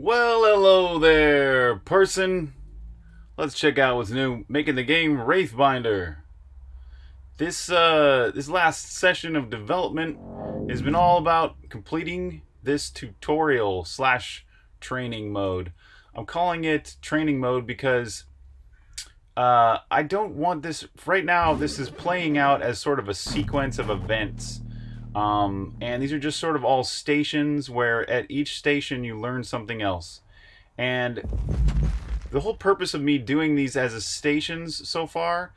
Well, hello there, person. Let's check out what's new. Making the game Wraithbinder. This uh, this last session of development has been all about completing this tutorial slash training mode. I'm calling it training mode because uh, I don't want this right now. This is playing out as sort of a sequence of events um, and these are just sort of all stations where at each station you learn something else. And the whole purpose of me doing these as a stations so far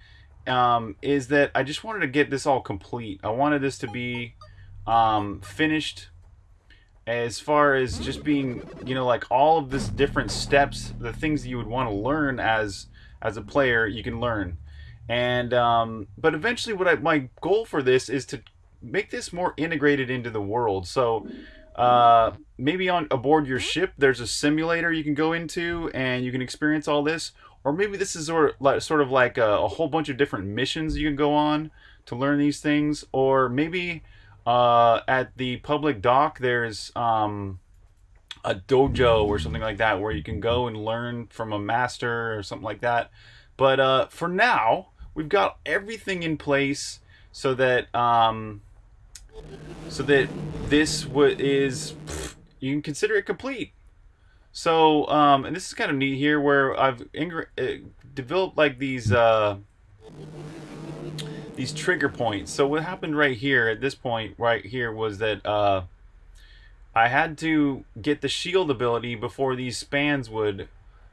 um, is that I just wanted to get this all complete. I wanted this to be um, finished as far as just being, you know, like all of this different steps, the things that you would want to learn as as a player, you can learn. And um, but eventually, what I, my goal for this is to make this more integrated into the world. So uh, maybe on aboard your ship, there's a simulator you can go into and you can experience all this. Or maybe this is sort of like, sort of like a, a whole bunch of different missions you can go on to learn these things. Or maybe uh, at the public dock, there's um, a dojo or something like that where you can go and learn from a master or something like that. But uh, for now, we've got everything in place so that um, so that this is you can consider it complete. So, um, and this is kind of neat here, where I've uh, developed like these uh, these trigger points. So what happened right here at this point right here was that uh, I had to get the shield ability before these spans would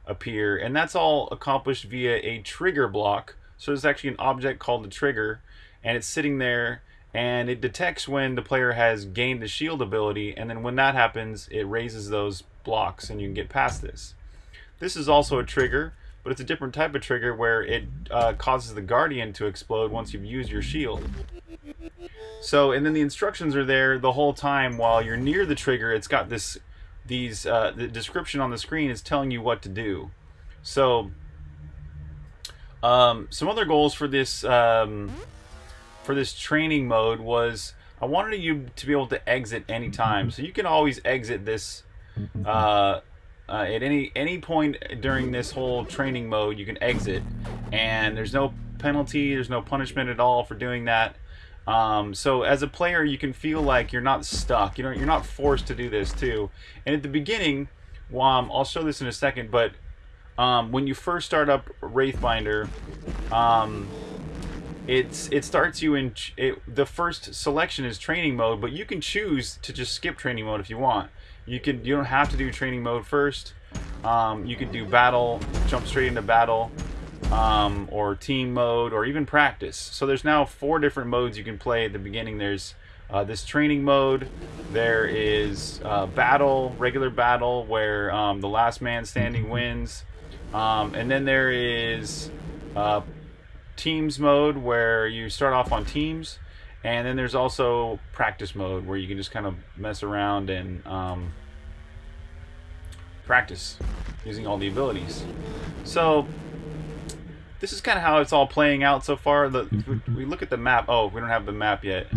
appear, and that's all accomplished via a trigger block. So there's actually an object called the trigger, and it's sitting there and it detects when the player has gained the shield ability and then when that happens it raises those blocks and you can get past this. This is also a trigger but it's a different type of trigger where it uh, causes the guardian to explode once you've used your shield. So and then the instructions are there the whole time while you're near the trigger it's got this these uh, the description on the screen is telling you what to do. So um, some other goals for this um, for this training mode was I wanted you to be able to exit anytime. So you can always exit this uh, uh, at any any point during this whole training mode. You can exit, and there's no penalty. There's no punishment at all for doing that. Um, so as a player, you can feel like you're not stuck. You know, you're not forced to do this too. And at the beginning, um, I'll show this in a second, but um, when you first start up Wraithbinder, um, it's it starts you in it, the first selection is training mode but you can choose to just skip training mode if you want. You can you don't have to do training mode first. Um, you can do battle jump straight into battle um, or team mode or even practice. So there's now four different modes you can play. At the beginning there's uh, this training mode. There is uh, battle regular battle where um, the last man standing wins. Um, and then there is uh, teams mode where you start off on teams and then there's also practice mode where you can just kind of mess around and um, practice using all the abilities. So this is kind of how it's all playing out so far. The we look at the map. Oh we don't have the map yet.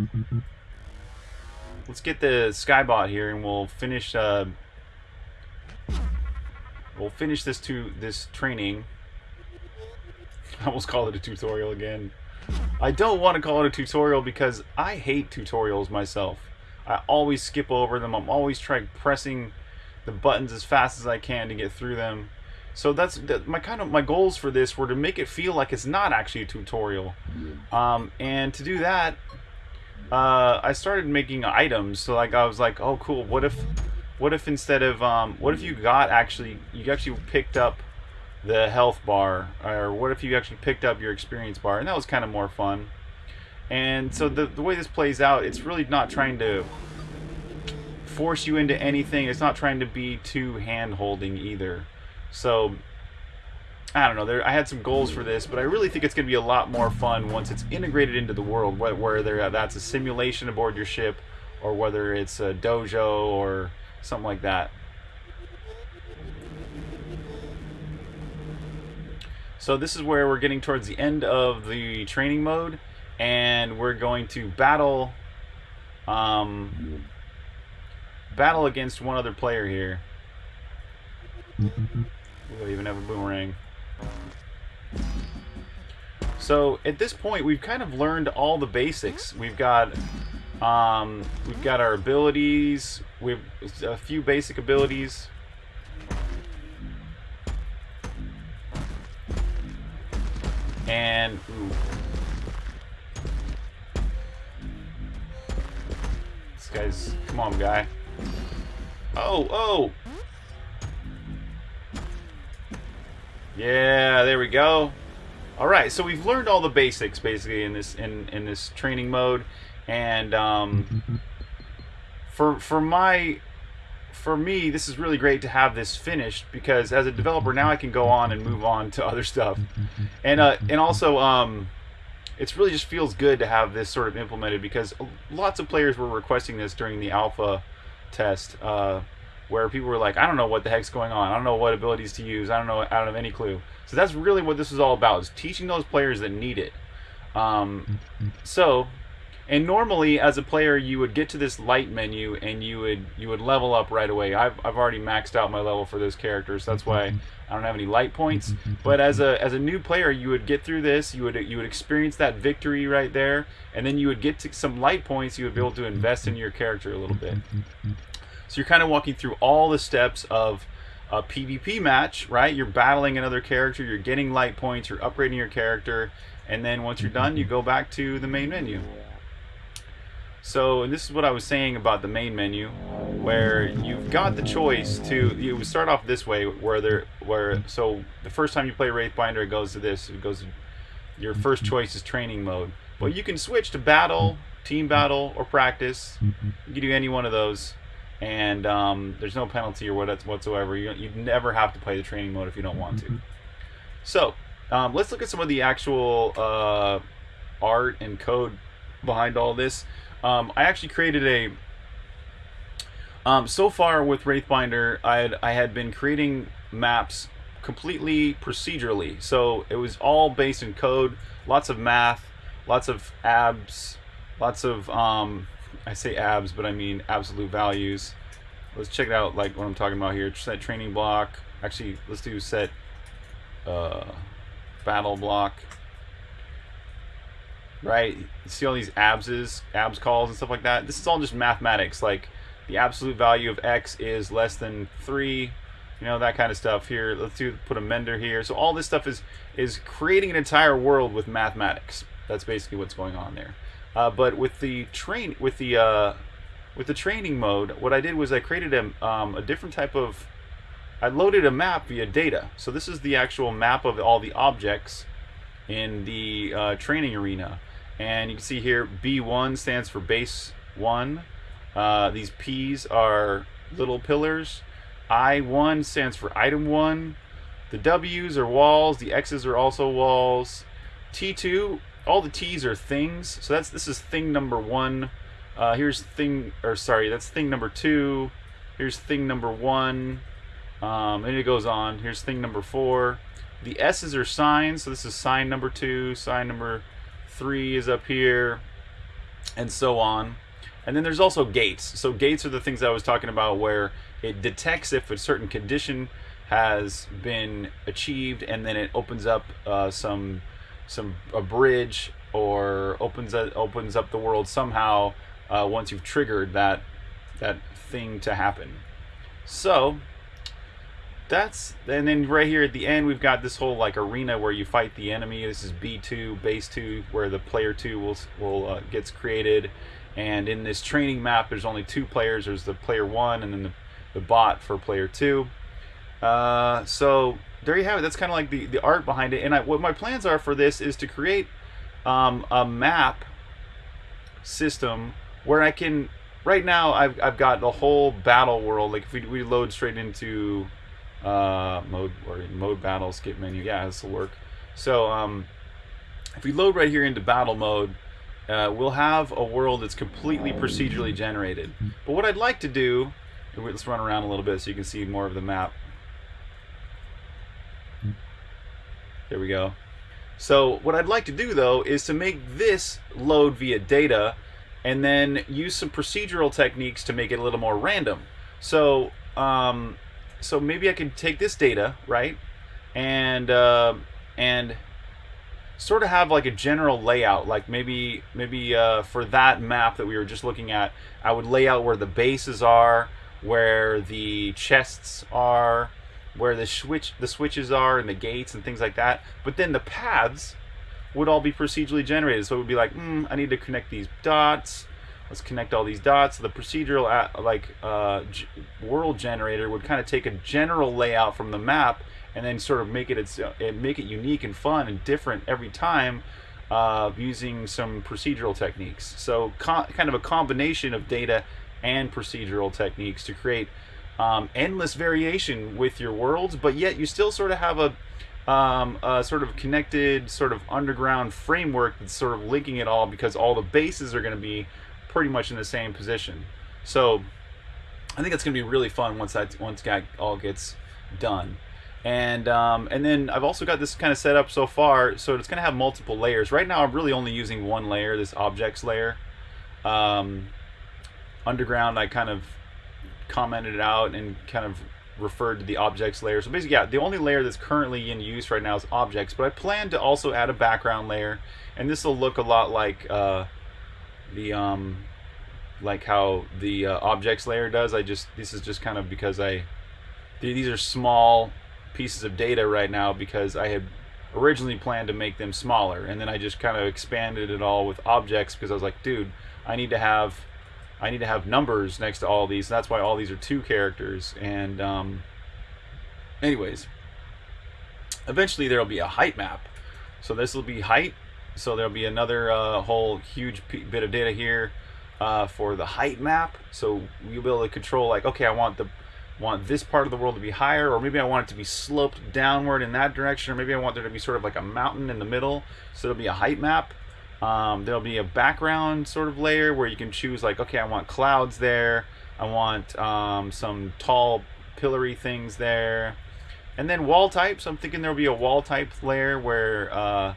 Let's get the skybot here and we'll finish uh, we'll finish this to this training I almost called it a tutorial again. I don't want to call it a tutorial because I hate tutorials myself. I always skip over them. I'm always trying pressing the buttons as fast as I can to get through them. So that's that, my kind of my goals for this were to make it feel like it's not actually a tutorial. Um, and to do that, uh, I started making items. So like I was like, oh cool. What if, what if instead of um, what if you got actually you actually picked up the health bar or what if you actually picked up your experience bar? And that was kind of more fun. And so the, the way this plays out it's really not trying to force you into anything. It's not trying to be too hand holding either. So I don't know there I had some goals for this but I really think it's gonna be a lot more fun once it's integrated into the world whether that's a simulation aboard your ship or whether it's a dojo or something like that So this is where we're getting towards the end of the training mode and we're going to battle um, battle against one other player here. Ooh, I even have a boomerang. So at this point, we've kind of learned all the basics. We've got um, we've got our abilities. We've a few basic abilities. And ooh. this guy's come on, guy. Oh, oh. Yeah, there we go. All right, so we've learned all the basics basically in this in in this training mode, and um, for for my for me, this is really great to have this finished because as a developer now I can go on and move on to other stuff, and uh, and also um, it's really just feels good to have this sort of implemented because lots of players were requesting this during the alpha test. Uh, where people were like, I don't know what the heck's going on. I don't know what abilities to use. I don't know. I don't have any clue. So that's really what this is all about: is teaching those players that need it. Um, so, and normally as a player, you would get to this light menu and you would you would level up right away. I've I've already maxed out my level for those characters. That's why mm-hmm. I don't have any light points. Mm-hmm. Mm-hmm. But as a as a new player, you would get through this. You would you would experience that victory right there, and then you would get to some light points. You would be able to invest in your character a little bit. So you're kind of walking through all the steps of a PvP match, right? You're battling another character, you're getting light points, you're upgrading your character, and then once you're done, you go back to the main menu. So, this is what I was saying about the main menu, where you've got the choice to you would start off this way, where there, where so the first time you play Wraithbinder, it goes to this. It goes, your first choice is training mode, but you can switch to battle, team battle, or practice. You can do any one of those and um, there's no penalty or what whatsoever. You you never have to play the training mode if you don't want to. So um, let's look at some of the actual uh, art and code behind all this. Um, I actually created a. Um, so far with Wraithbinder, I had I had been creating maps completely procedurally. So it was all based in code, lots of math, lots of abs, lots of um, I say abs, but I mean absolute values. Let's check it out, like what I'm talking about here. Set training block. Actually, let's do set uh, battle block. Right? You see all these abses, abs calls and stuff like that? This is all just mathematics. Like the absolute value of x is less than 3 you know that kind of stuff here let's do put a mender here so all this stuff is is creating an entire world with mathematics that's basically what's going on there uh, but with the train, with the uh, with the training mode, what I did was I created a, um, a different type of. I loaded a map via data. So this is the actual map of all the objects in the uh, training arena, and you can see here B1 stands for base one. Uh, these P's are little pillars. I1 stands for item one. The W's are walls. The X's are also walls. T2 all the T's are things. So that's this is thing number one. Uh, here's thing, or sorry, that's thing number two. Here's thing number one. Um, and it goes on. Here's thing number four. The S's are signs. So this is sign number two. Sign number three is up here, and so on. And then there's also gates. So gates are the things I was talking about where it detects if a certain condition has been achieved, and then it opens up uh, some some a bridge or opens a, opens up the world somehow uh, once you've triggered that that thing to happen. So that's and then right here at the end we've got this whole like arena where you fight the enemy. This is B2 base 2 where the player 2 will will uh, gets created and in this training map there's only two players. There's the player 1 and then the, the bot for player 2. Uh, so there you have it. That's kind of like the, the art behind it. And I, what my plans are for this is to create um, a map system where I can. Right now, I've, I've got the whole battle world. Like if we, we load straight into uh, mode or mode battle skip menu, yeah, this will work. So um, if we load right here into battle mode, uh, we'll have a world that's completely procedurally generated. But what I'd like to do, let's run around a little bit so you can see more of the map. There we go. So what I'd like to do though is to make this load via data and then use some procedural techniques to make it a little more random. So um, so maybe I can take this data, right, and uh, and sort of have like a general layout. Like maybe maybe uh, for that map that we were just looking at I would lay out where the bases are where the chests are where the switch the switches are and the gates and things like that. But then the paths would all be procedurally generated. So it would be like mm, I need to connect these dots let's connect all these dots the procedural like uh, world generator would kind of take a general layout from the map and then sort of make it its uh, make it unique and fun and different every time uh, using some procedural techniques. So kind of a combination of data and procedural techniques to create um, endless variation with your worlds, but yet you still sort of have a, um, a sort of connected sort of underground framework that's sort of linking it all because all the bases are going to be pretty much in the same position. So I think it's going to be really fun once that once that all gets done. And um, and then I've also got this kind of set up so far so it's gonna have multiple layers. Right now I'm really only using one layer this objects layer. Um, underground I kind of commented out and kind of referred to the objects layer. So basically yeah the only layer that's currently in use right now is objects but I plan to also add a background layer and this will look a lot like uh, the um, like how the uh, objects layer does. I just this is just kind of because I these are small pieces of data right now because I had originally planned to make them smaller. And then I just kind of expanded it all with objects because I was like dude I need to have I need to have numbers next to all these. That's why all these are two characters. And um, anyways eventually there'll be a height map. So this will be height so there'll be another uh, whole huge bit of data here uh, for the height map so you'll be able to control like okay I want the want this part of the world to be higher, or maybe I want it to be sloped downward in that direction, or maybe I want there to be sort of like a mountain in the middle, so there'll be a height map. Um, there'll be a background sort of layer where you can choose like, okay, I want clouds there, I want um, some tall pillory things there, and then wall types. I'm thinking there'll be a wall type layer where uh,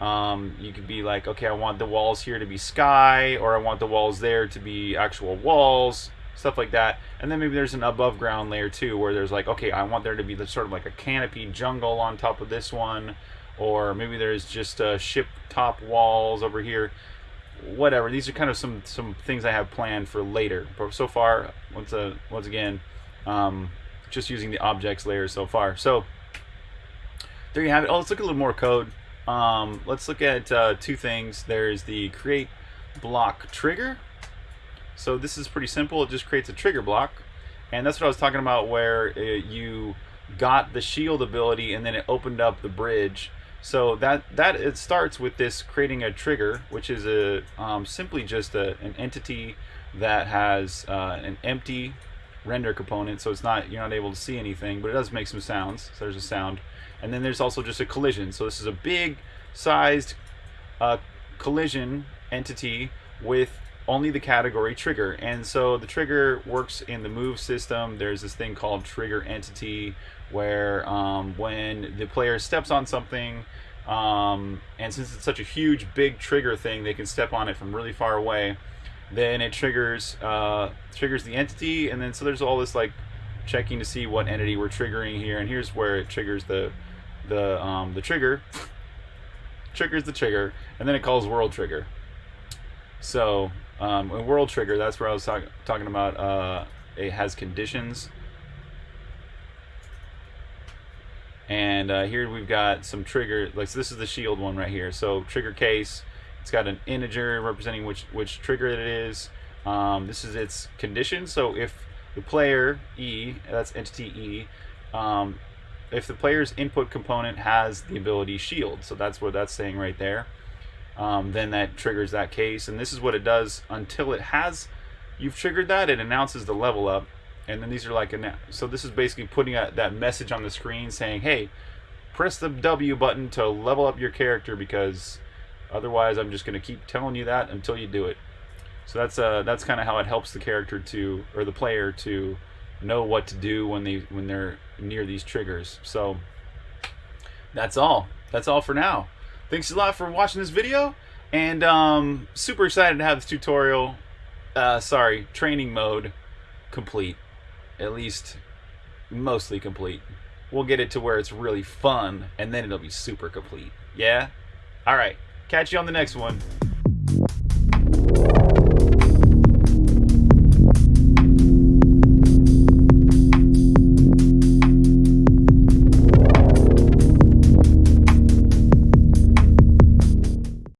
um, you could be like, okay, I want the walls here to be sky, or I want the walls there to be actual walls stuff like that. And then maybe there's an above ground layer too, where there's like, okay, I want there to be the sort of like a canopy jungle on top of this one, or maybe there's just uh, ship top walls over here. Whatever. These are kind of some some things I have planned for later. But so far, once uh, once again, um, just using the objects layer so far. So there you have it. Oh, let's look at a little more code. Um, let's look at uh, two things. There's the create block trigger, so this is pretty simple. It just creates a trigger block. And that's what I was talking about where it, you got the shield ability and then it opened up the bridge. So that that it starts with this creating a trigger, which is a um, simply just a, an entity that has uh, an empty render component. So it's not you're not able to see anything, but it does make some sounds. So there's a sound, and then there's also just a collision. So this is a big sized uh, collision entity with only the category trigger. And so the trigger works in the move system. There's this thing called trigger entity where um, when the player steps on something, um, and since it's such a huge, big trigger thing, they can step on it from really far away. Then it triggers uh, triggers the entity, and then so there's all this like checking to see what entity we're triggering here. And here's where it triggers the the um, the trigger triggers the trigger, and then it calls world trigger. So um, World Trigger, that's where I was talk talking about. Uh, it has conditions. And uh, here we've got some trigger, like so this is the shield one right here. So trigger case, it's got an integer representing which which trigger it is. Um, this is its condition. So if the player E, that's entity E, um, if the player's input component has the ability shield, so that's what that's saying right there um, then that triggers that case. And this is what it does until it has, you've triggered that, it announces the level up. And then these are like, so this is basically putting a, that message on the screen saying, hey, press the W button to level up your character because otherwise I'm just going to keep telling you that until you do it. So that's uh, that's kind of how it helps the character to, or the player to know what to do when they when they're near these triggers. So that's all. That's all for now thanks a lot for watching this video and um, super excited to have this tutorial uh, sorry training mode complete at least mostly complete. We'll get it to where it's really fun, and then it'll be super complete. Yeah? Alright. Catch you on the next one.